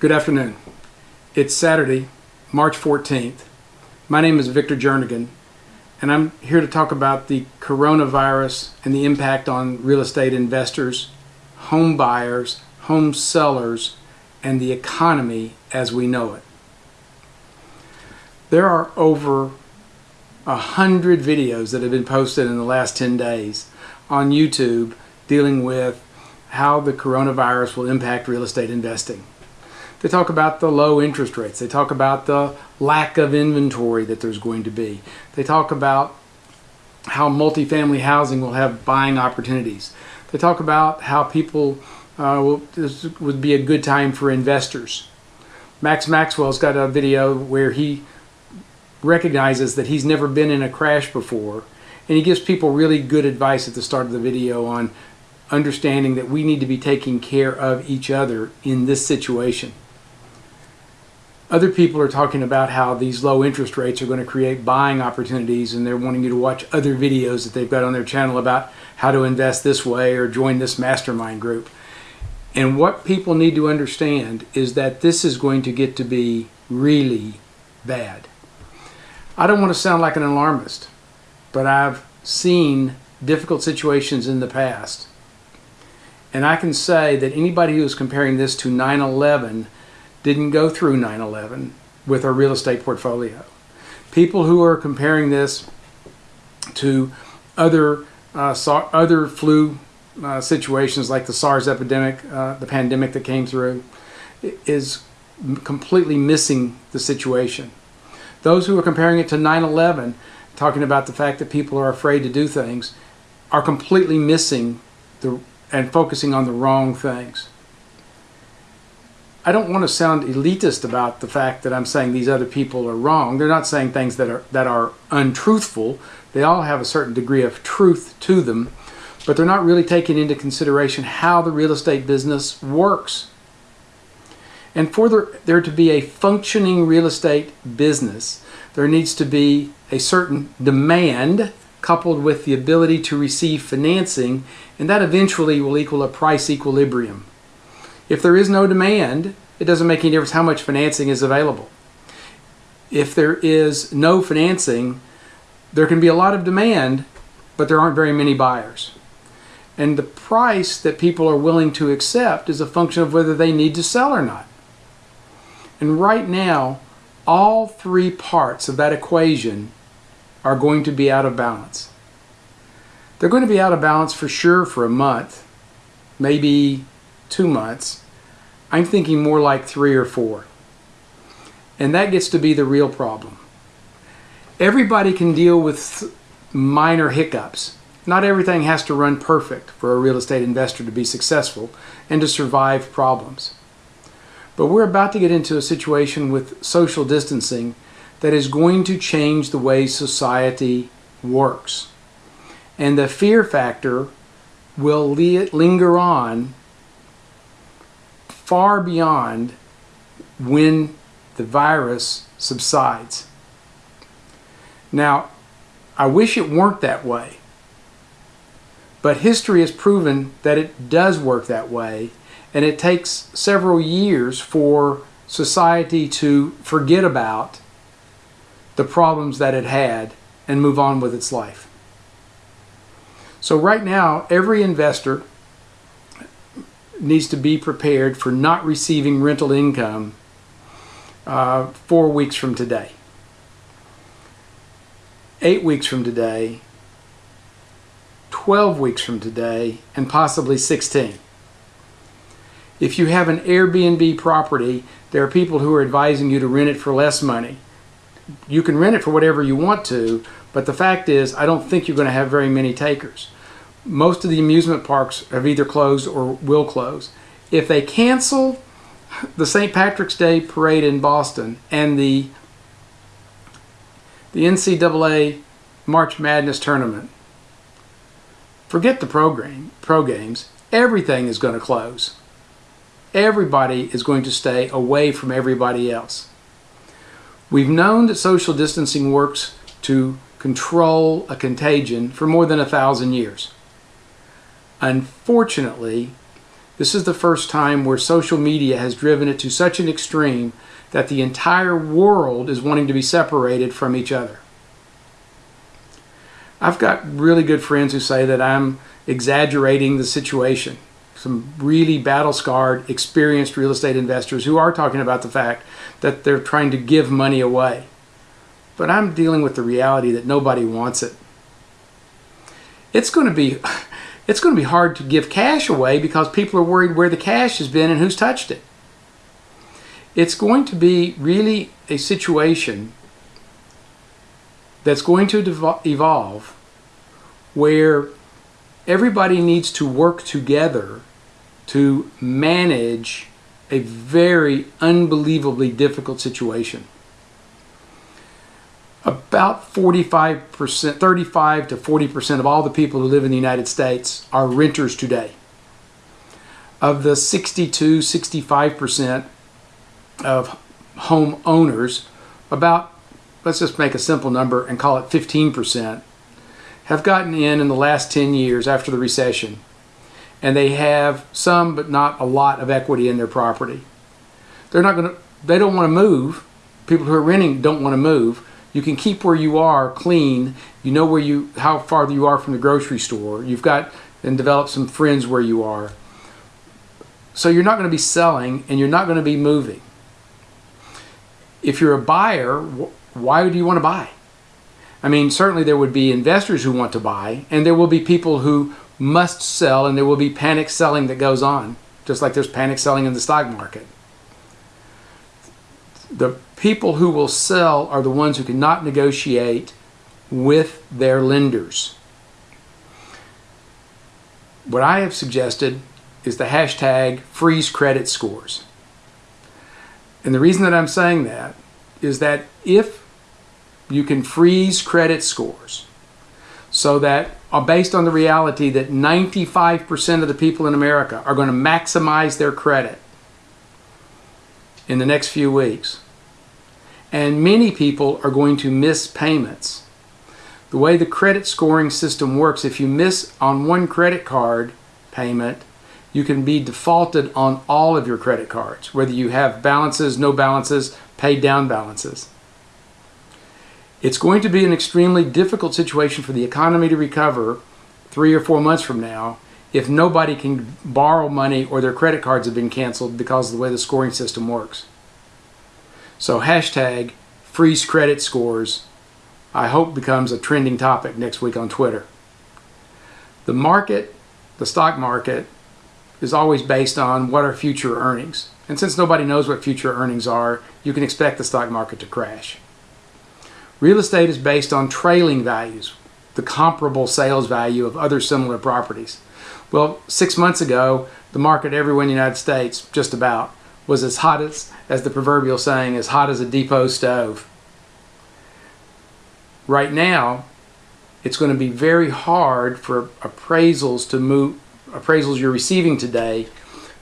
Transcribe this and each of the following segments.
Good afternoon. It's Saturday, March 14th. My name is Victor Jernigan, and I'm here to talk about the coronavirus and the impact on real estate investors, home buyers, home sellers, and the economy as we know it. There are over a hundred videos that have been posted in the last 10 days on YouTube dealing with how the coronavirus will impact real estate investing. They talk about the low interest rates. They talk about the lack of inventory that there's going to be. They talk about how multifamily housing will have buying opportunities. They talk about how people uh, will, this would be a good time for investors. Max Maxwell's got a video where he recognizes that he's never been in a crash before and he gives people really good advice at the start of the video on understanding that we need to be taking care of each other in this situation. Other people are talking about how these low interest rates are going to create buying opportunities and they're wanting you to watch other videos that they've got on their channel about how to invest this way or join this mastermind group. And what people need to understand is that this is going to get to be really bad. I don't want to sound like an alarmist, but I've seen difficult situations in the past. And I can say that anybody who is comparing this to 9 11 didn't go through 9-11 with our real estate portfolio. People who are comparing this to other uh, other flu uh, situations like the SARS epidemic, uh, the pandemic that came through, is completely missing the situation. Those who are comparing it to 9-11, talking about the fact that people are afraid to do things, are completely missing the and focusing on the wrong things. I don't want to sound elitist about the fact that I'm saying these other people are wrong. They're not saying things that are that are untruthful. They all have a certain degree of truth to them, but they're not really taking into consideration how the real estate business works. And for there to be a functioning real estate business, there needs to be a certain demand coupled with the ability to receive financing, and that eventually will equal a price equilibrium. If there is no demand, it doesn't make any difference how much financing is available. If there is no financing, there can be a lot of demand, but there aren't very many buyers. And the price that people are willing to accept is a function of whether they need to sell or not. And right now, all three parts of that equation are going to be out of balance. They're going to be out of balance for sure for a month, maybe two months. I'm thinking more like three or four. And that gets to be the real problem. Everybody can deal with minor hiccups. Not everything has to run perfect for a real estate investor to be successful and to survive problems. But we're about to get into a situation with social distancing that is going to change the way society works. And the fear factor will linger on far beyond when the virus subsides. Now, I wish it weren't that way, but history has proven that it does work that way, and it takes several years for society to forget about the problems that it had and move on with its life. So right now, every investor needs to be prepared for not receiving rental income uh, four weeks from today, eight weeks from today, 12 weeks from today, and possibly 16. If you have an Airbnb property, there are people who are advising you to rent it for less money. You can rent it for whatever you want to, but the fact is, I don't think you're going to have very many takers most of the amusement parks have either closed or will close. If they cancel the St. Patrick's Day parade in Boston and the the NCAA March Madness tournament, forget the program, pro games. Everything is going to close. Everybody is going to stay away from everybody else. We've known that social distancing works to control a contagion for more than a thousand years. Unfortunately, This is the first time where social media has driven it to such an extreme that the entire world is wanting to be separated from each other. I've got really good friends who say that I'm exaggerating the situation. Some really battle scarred, experienced real estate investors who are talking about the fact that they're trying to give money away. But I'm dealing with the reality that nobody wants it. It's going to be it's going to be hard to give cash away because people are worried where the cash has been and who's touched it. It's going to be really a situation that's going to evolve where everybody needs to work together to manage a very unbelievably difficult situation. About 45%, 35 to 40% of all the people who live in the United States are renters today. Of the 62, 65% of home owners, about, let's just make a simple number and call it 15%, have gotten in in the last 10 years after the recession. And they have some, but not a lot of equity in their property. They're not going to, they don't want to move. People who are renting don't want to move. You can keep where you are clean. You know where you, how far you are from the grocery store. You've got and develop some friends where you are. So you're not going to be selling and you're not going to be moving if you're a buyer, why do you want to buy? I mean, certainly there would be investors who want to buy, and there will be people who must sell, and there will be panic selling that goes on, just like there's panic selling in the stock market. The people who will sell are the ones who cannot negotiate with their lenders. What I have suggested is the hashtag freeze credit scores. And the reason that I'm saying that is that if you can freeze credit scores so that uh, based on the reality that 95% of the people in America are going to maximize their credit in the next few weeks. And many people are going to miss payments. The way the credit scoring system works, if you miss on one credit card payment, you can be defaulted on all of your credit cards, whether you have balances, no balances, paid down balances. It's going to be an extremely difficult situation for the economy to recover three or four months from now if nobody can borrow money or their credit cards have been canceled because of the way the scoring system works. So hashtag freeze credit scores I hope becomes a trending topic next week on Twitter. The market, the stock market, is always based on what are future earnings. And since nobody knows what future earnings are, you can expect the stock market to crash. Real estate is based on trailing values, the comparable sales value of other similar properties. Well, six months ago, the market everywhere in the United States, just about, was as hot as, as the proverbial saying, as hot as a depot stove. Right now, it's going to be very hard for appraisals to move, appraisals you're receiving today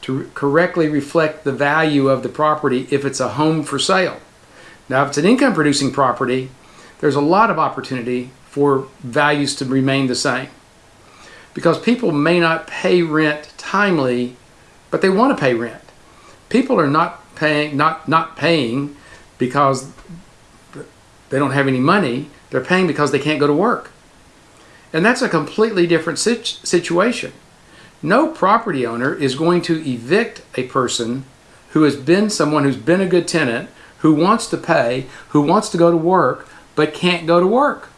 to correctly reflect the value of the property if it's a home for sale. Now, if it's an income producing property, there's a lot of opportunity for values to remain the same. Because people may not pay rent timely, but they want to pay rent. People are not paying not not paying because they don't have any money. They're paying because they can't go to work. And that's a completely different situation. No property owner is going to evict a person who has been someone who's been a good tenant, who wants to pay, who wants to go to work, but can't go to work.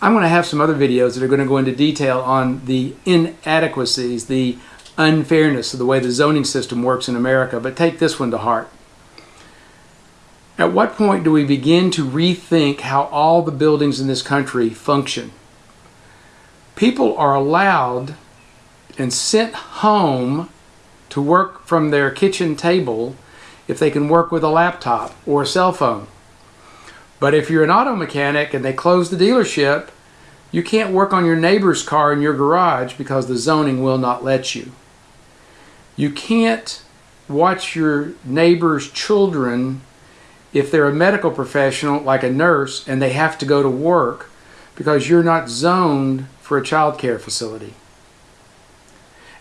I'm going to have some other videos that are going to go into detail on the inadequacies, the unfairness of the way the zoning system works in America, but take this one to heart. At what point do we begin to rethink how all the buildings in this country function? people are allowed and sent home to work from their kitchen table if they can work with a laptop or a cell phone. But if you're an auto mechanic and they close the dealership, you can't work on your neighbor's car in your garage because the zoning will not let you. You can't watch your neighbor's children if they're a medical professional like a nurse and they have to go to work because you're not zoned for a child care facility.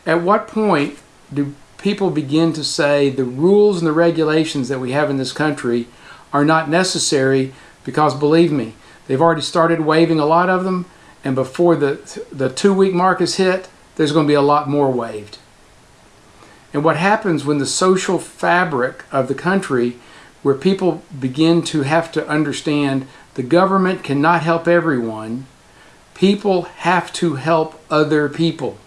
At what point do people begin to say the rules and the regulations that we have in this country are not necessary because believe me, they've already started waiving a lot of them and before the, the two week mark is hit, there's going to be a lot more waived. And what happens when the social fabric of the country, where people begin to have to understand the government cannot help everyone, people have to help other people.